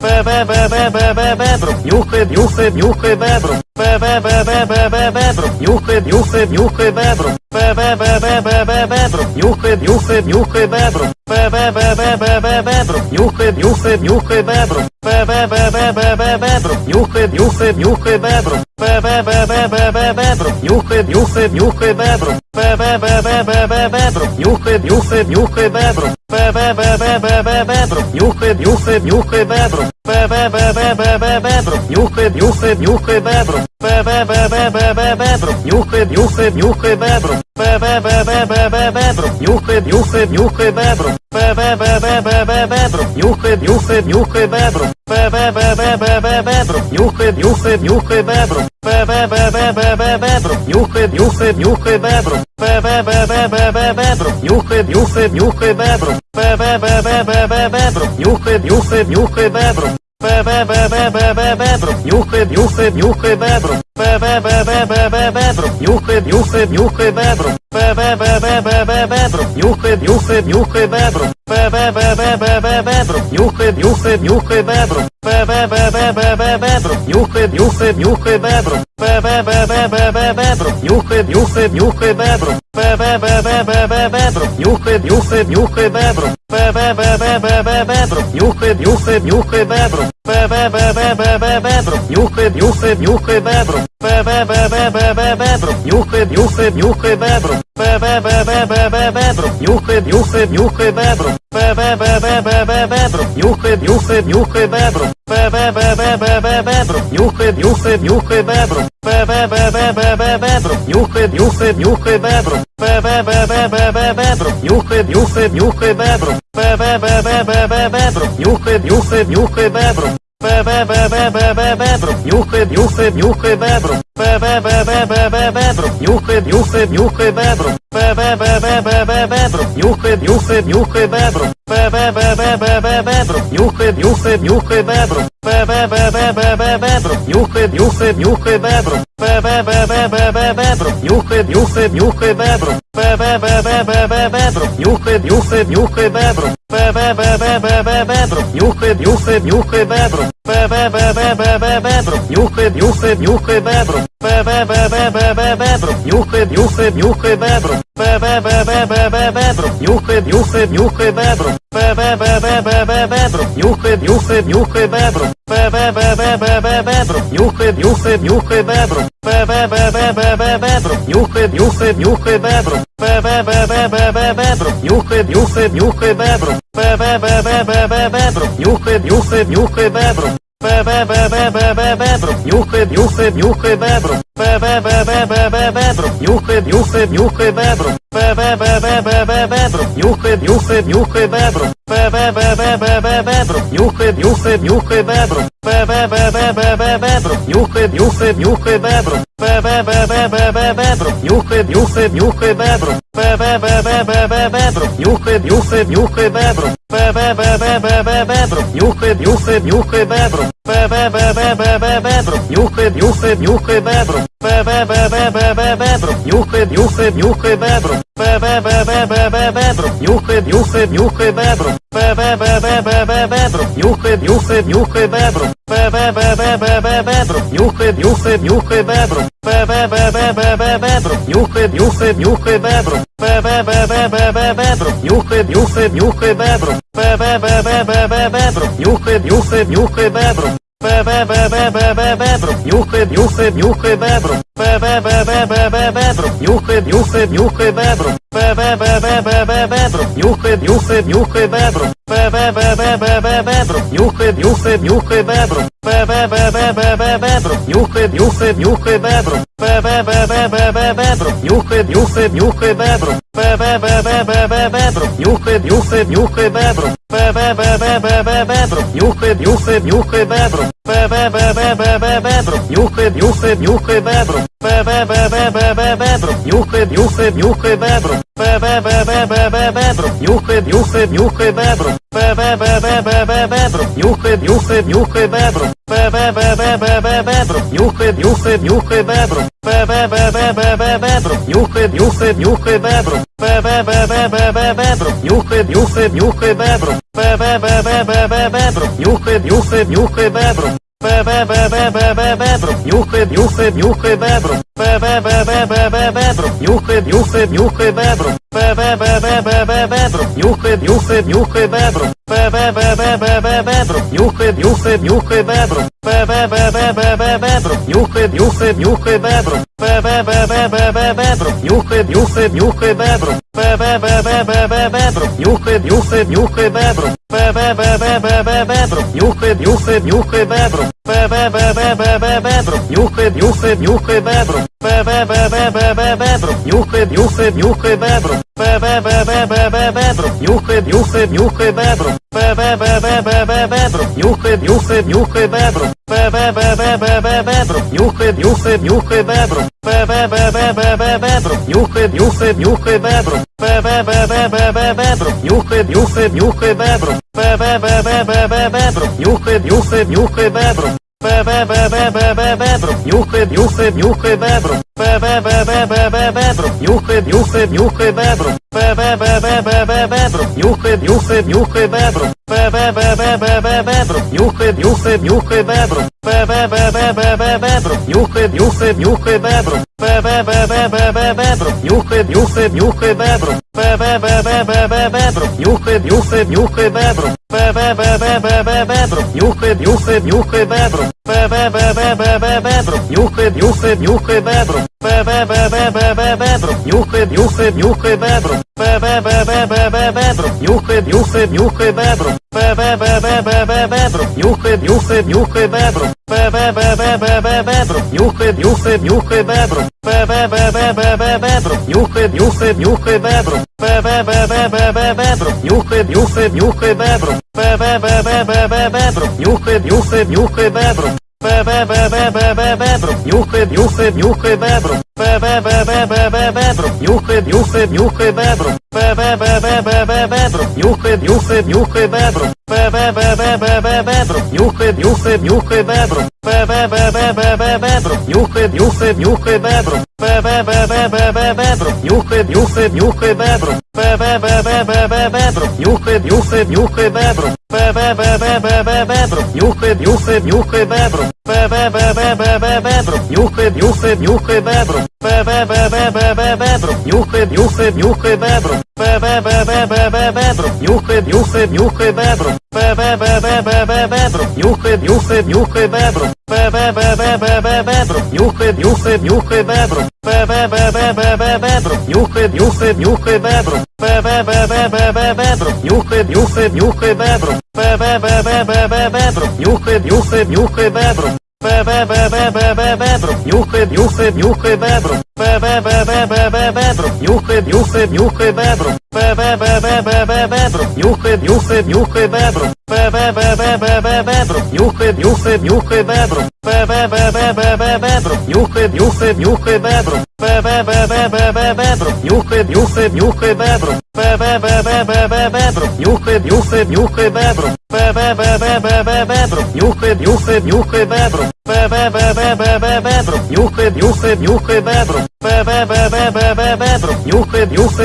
Бе-бе-бе-бе-бе-бебру, нюхай, нюхай, нюхай бебру. Бе-бе-бе-бе-бе-бебру, нюхай, нюхай, нюхай бебру. Бе-бе-бе-бе-бе-бебру, нюхай, нюхай, нюхай бебру. Бе-бе-бе-бе-бе-бебру, нюхай, нюхай, нюхай бебру. Бе-бе-бе-бе-бе-бебру, нюхай, нюхай, нюхай бебру. Бе-бе-бе-бе-бе-бебру, нюхай, нюхай, нюхай бебру. Бе-бе-бе-бе-бе-бебру, нюхай, нюхай, нюхай бебру. Бе-бе-бе-бе-бе-бебру, нюхай, нюхай, нюхай бебру. Бе-бе-бе-бе-бе-бебру, нюхай, нюхай, нюхай бебру. Бе-бе-бе-бе-бе-бебру, нюхай, нюхай, нюхай бебру. Бе-бе-бе-бе-бе-бебру, нюхай, нюхай, нюхай бебру. Бе-бе-бе-бе-бе-бебру, нюхай, нюхай, нюхай бебру. Бе-бе-бе-бе-бе-бебру, нюхай, нюхай, нюхай бебру. Бе-бе-бе-бе-бе-бебру, нюхай, нюхай, нюхай бебру. Бе-бе-бе-бе-бе-бебру, нюхай, нюхай, бебру. Бе-бе-бе-бе-бе-бебру, нюхай, нюхай, нюхай бебру. Нюхай, нюхай, бебру. Бе-бе-бе-бе-бе-бебру, нюхай, нюхай, нюхай бебру. Бе-бе-бе-бе-бе-бебру, нюхай, нюхай, нюхай бебру. Бе-бе-бе-бе-бе-бебру, нюхай, нюхай, нюхай бебру. Бе-бе-бе-бе-бе-бебру, нюхай, нюхай, нюхай бебру. Бе-бе-бе-бе-бе-бебру, нюхай, нюхай, нюхай бебру. Бе-бе-бе-бе-бе-бебру, нюхай, нюхай, нюхай бебру. Бе-бе-бе-бе-бе-бебру, нюхай, нюхай, нюхай бебру. Нюхай, бебру. Бе-бе-бе-бе-бе-бебру, нюхай, нюхай, нюхай бебру. Бе-бе-бе-бе-бе-бебру, нюхай, нюхай, нюхай бебру. Бе-бе-бе-бе-бе-бебру, нюхай, нюхай, нюхай бебру. Бе-бе-бе-бе-бе-бебру, нюхай, нюхай, нюхай бебру. Бе-бе-бе-бе-бе-бебру, нюхай, нюхай, нюхай бебру. Бе-бе-бе-бе-бе-бебру, нюхай, нюхай, нюхай бебру. Бе-бе-бе-бе-бе-бебру, нюхай, нюхай, нюхай бебру. Нюхай, нюхай, бебру. Бе-бе-бе-бе-бе-бебру, нюхай, нюхай, нюхай бебру. Бе-бе-бе-бе-бе-бебру, нюхай, нюхай, нюхай бебру. Бе-бе-бе-бе-бе-бебру, нюхай, нюхай, нюхай бебру. Бе-бе-бе-бе-бе-бебру, нюхай, нюхай, нюхай бебру. Бе-бе-бе-бе-бе-бебру, нюхай, нюхай, нюхай бебру. Бе-бе-бе-бе-бе-бебру, нюхай, нюхай, нюхай бебру. Бе-бе-бе-бе-бе-бебру, нюхай, нюхай, нюхай бебру. Бе-бе-бе-бе-бе-бебру, нюхай, нюхай, нюхай бебру. Бе-бе-бе-бе-бе-бебру, нюхай, нюхай, нюхай бебру. Бе-бе-бе-бе-бе-бебру, нюхай, нюхай, нюхай бебру. Бе-бе-бе-бе-бе-бебру, нюхай, нюхай, нюхай бебру. Бе-бе-бе-бе-бе-бебру, нюхай, нюхай, нюхай бебру. Бе-бе-бе-бе-бе-бебру, нюхай, нюхай, нюхай бебру. Бе-бе-бе-бе-бе-бебру, нюхай, нюхай, нюхай бебру. Бе-бе-бе-бе-бе-бебру, нюхай, нюхай, нюхай бебру. Бе-бе-бе-бе-бе-бебру, нюхай, нюхай, нюхай бебру. Бе-бе-бе-бе-бе-бебру, нюхай, нюхай, нюхай бебру. Бе-бе-бе-бе-бе-бебру, нюхай, нюхай, нюхай бебру. Бе-бе-бе-бе-бе-бебру, нюхай, нюхай, нюхай бебру. Бе-бе-бе-бе-бе-бебру, нюхай, нюхай, нюхай бебру. Бе-бе-бе-бе-бе-бебру, нюхай, нюхай, нюхай бебру. Бе-бе-бе-бе-бе-бебру, нюхай, нюхай, нюхай бебру. Бе-бе-бе-бе-бе-бебру, нюхай, нюхай, нюхай бебру. Бе-бе-бе-бе-бе-бебру, нюхай, нюхай, нюхай бебру. Бе-бе-бе-бе-бе-бебру, нюхай, нюхай, нюхай бебру. Бе-бе-бе-бе-бе-бебру, нюхай, нюхай, нюхай бебру. Бе-бе-бе-бе-бе-бебру, нюхай, нюхай, нюхай бебру. Бе-бе-бе-бе-бе-бебру, нюхай, нюхай, нюхай бебру. Бе-бе-бе-бе-бе-бебру, нюхай, нюхай, нюхай бебру. Бе-бе-бе-бе-бе-бебру, нюхай, нюхай, нюхай бебру. Бе-бе-бе-бе-бе-бебру, нюхай, нюхай, нюхай бебру. Бе-бе-бе-бе-бе-бебру, нюхай, нюхай, нюхай бебру. Бе-бе-бе-бе-бе-бебру, нюхай, нюхай, нюхай бебру. Бе-бе-бе-бе-бе-бебру, нюхай, нюхай, нюхай бебру. Бе-бе-бе-бе-бе-бебру, нюхай, нюхай, нюхай бебру. Бе-бе-бе-бе-бе-бебру, нюхай, нюхай, нюхай бебру. Бе-бе-бе-бе-бе-бебру, нюхай, нюхай, нюхай бебру. Бе-бе-бе-бе-бе-бебру, нюхай, нюхай, нюхай нюхай, бебру. Бе-бе-бе-бе-бе-бебру, нюхай, нюхай, нюхай бебру. Бе-бе-бе-бе-бе-бебру, нюхай, нюхай, нюхай бебру. Бе-бе-бе-бе-бе-бебру, нюхай, нюхай, нюхай бебру. Бе-бе-бе-бе-бе-бебру, нюхай, нюхай, нюхай бебру. Бе-бе-бе-бе-бе-бебру, нюхай, нюхай, нюхай бебру. Бе-бе-бе-бе-бебру, нюхай, нюхай, нюхай, бебру. Бе-бе-бе-бе-бе-бебру, нюхай, нюхай, нюхай бебру. Бе-бе-бе-бе-бе-бебру, нюхай, нюхай, нюхай бебру. Бе-бе-бе-бе-бе-бебру, нюхай, нюхай, нюхай бебру. Бе-бе-бе-бе-бе-бебру, нюхай, нюхай, нюхай бебру. Бе-бе-бе-бе-бе-бебру, нюхай, нюхай, нюхай бебру. Бе-бе-бе-бе-бе-бебру, нюхай, нюхай, нюхай бебру. Бе-бе-бе-бе-бе-бебру, нюхай, нюхай, нюхай бебру. Бе-бе-бе-бе-бе-бебру, нюхай, нюхай, нюхай бебру. Бе-бе-бе-бе-бе-бебру, нюхай, нюхай, нюхай бебру. Нюхай, нюхай, бебру. Бе-бе-бе-бе-бе-бебру, нюхай, нюхай, нюхай бебру. Бе-бе-бе-бе-бе-бебру, нюхай, нюхай, нюхай бебру. Бе-бе-бе-бе-бе-бебру, нюхай, нюхай, нюхай бебру. Бе-бе-бе-бе-бе-бебру, нюхай, нюхай, нюхай бебру. Бе-бе-бе-бе-бе-бебру, нюхай, нюхай, нюхай бебру. Бе-бе-бе-бе-бе-бебру, нюхай, нюхай, нюхай бебру. Бе-бе-бе-бе-бе-бебру, нюхай, нюхай, нюхай бебру. Бе-бе-бе-бе-бе-бебру, нюхай, нюхай, бебру. Бе-бе-бе-бе-бе-бебру, нюхай, нюхай, нюхай бебру. Бе-бе-бе-бе-бе-бебру, нюхай, нюхай, нюхай бебру. Бе-бе-бе-бе-бе-бебру, нюхай, нюхай, нюхай бебру. Бе-бе-бе-бе-бе-бебру, нюхай, нюхай, нюхай бебру. Бе-бе-бе-бе-бе-бебру, нюхай, нюхай, нюхай бебру. Бе-бе-бе-бе-бе-бебру, нюхай, нюхай, нюхай бебру. Бе-бе-бе-бе-бе-бебру, нюхай, нюхай, нюхай бебру. Бе-бе-бе-бе-бе-бебру, нюхай, нюхай, нюхай бебру. Бе-бе-бе-бе-бе-бебру, нюхай, нюхай, нюхай бебру. Бе-бе-бе-бе-бе-бебру, нюхай, нюхай, нюхай бебру. Бе-бе-бе-бе-бе-бебру, нюхай, нюхай, нюхай бебру. Бе-бе-бе-бе-бе-бебру, нюхай, нюхай, нюхай бебру. Бе-бе-бе-бе-бе-бебру, нюхай, нюхай, нюхай бебру. Нюхай, нюхай, нюхай бебру. Нюхай, нюхай, нюхай бебру. Нюхай, нюхай, бебру. Бе-бе-бе-бе-бе-бебру, нюхай, нюхай, нюхай бебру. Бе-бе-бе-бе-бе-бебру, нюхай, нюхай, нюхай бебру. Бе-бе-бе-бе-бе-бебру, нюхай, нюхай, нюхай бебру. Бе-бе-бе-бе-бе-бебру, нюхай, нюхай, нюхай бебру. Бе-бе-бе-бе-бе-бебру, нюхай, нюхай, нюхай бебру. Бе-бе-бе-бе-бе-бебру, нюхай, нюхай, нюхай бебру. Бе-бе-бе-бе-бе-бебру, нюхай, нюхай, нюхай бебру. Бе-бе-бе-бе-бе-бебру, нюхай, нюхай, бебру. Бе-бе-бе-бе-бе-бебру, нюхай, нюхай, нюхай бебру. Бе-бе-бе-бе-бе-бебру, нюхай, нюхай, нюхай бебру. Бе-бе-бе-бе-бе-бебру, нюхай, нюхай, нюхай бебру. Бе-бе-бе-бе-бе-бебру, нюхай, нюхай, нюхай бебру. Бе-бе-бе-бе-бе-бебру, нюхай, нюхай, нюхай бебру. Бе-бе-бе-бе-бе-бебру, нюхай, нюхай, нюхай бебру. Нюхай, нюхай, бебру. Бе-бе-бе-бе-бе-бебру, нюхай, нюхай, нюхай бебру. Бе-бе-бе-бе-бе-бебру, нюхай, нюхай, нюхай бебру. Бе-бе-бе-бе-бе-бебру, нюхай, нюхай, нюхай бебру. Бе-бе-бе-бе-бе-бебру, нюхай, нюхай, нюхай бебру. Бе-бе-бе-бе-бе-бебру, нюхай, нюхай, нюхай бебру. Бе-бе-бе-бе-бе-бебру, нюхай, нюхай, нюхай бебру. Бе-бе-бе-бе-бе-бебру, нюхай, нюхай, нюхай бебру.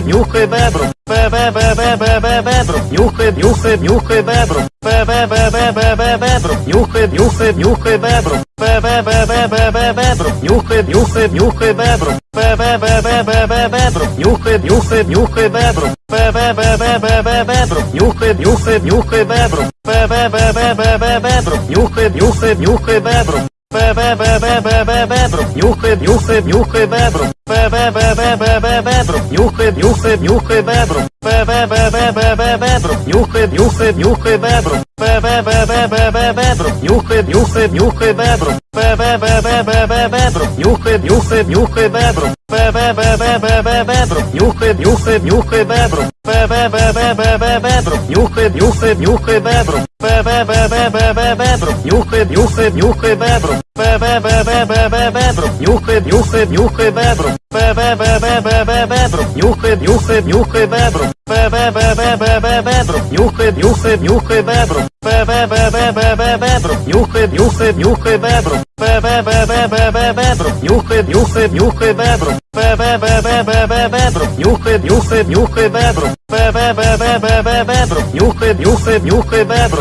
Нюхай, нюхай, бебру. Бе-бе-бе-бе-бе-бебру, нюхай, нюхай, нюхай бебру. Бе-бе-бе-бе-бе-бебру, нюхай, нюхай, нюхай бебру. Бе-бе-бе-бе-бе-бебру, нюхай, нюхай, нюхай бебру. Бе-бе-бе-бе-бе-бебру, нюхай, нюхай, нюхай бебру. Бе-бе-бе-бе-бе-бебру, нюхай, нюхай, нюхай бебру. Бе-бе-бе-бе-бе-бебру, нюхай, нюхай, нюхай бебру. Бе-бе-бе-бе-бе-бебру, нюхай, нюхай, нюхай бебру. Бе-бе-бе-бе-бе-бебру, нюхай, нюхай, нюхай бебру. Бе-бе-бе-бе-бе-бебру, нюхай, нюхай, нюхай бебру. Бе-бе-бе-бе-бе-бебру, нюхай, нюхай, нюхай бебру. Бе-бе-бе-бе-бе-бебру, нюхай, нюхай, нюхай бебру. Бе-бе-бе-бе-бе-бебру, нюхай, нюхай, нюхай бебру. Бе-бе-бе-бе-бе-бебру, нюхай, нюхай, нюхай бебру. Бе-бе-бе-бе-бе-бебру, нюхай, нюхай, нюхай бебру. Бе-бе-бе-бе-бе-бебру, нюхай, нюхай, нюхай бебру. Нюхай, нюхай, нюхай бебру. Бе-бе-бе-бе-бе-бебру, нюхай, нюхай, нюхай бебру. Бе-бе-бе-бе-бе-бебру, нюхай, нюхай, нюхай бебру. Бе-бе-бе-бе-бе-бебру, нюхай, нюхай, нюхай бебру. Бе-бе-бе-бе-бе-бебру, нюхай, нюхай, нюхай бебру. Бе-бе-бе-бе-бе-бебру, нюхай, нюхай, нюхай бебру.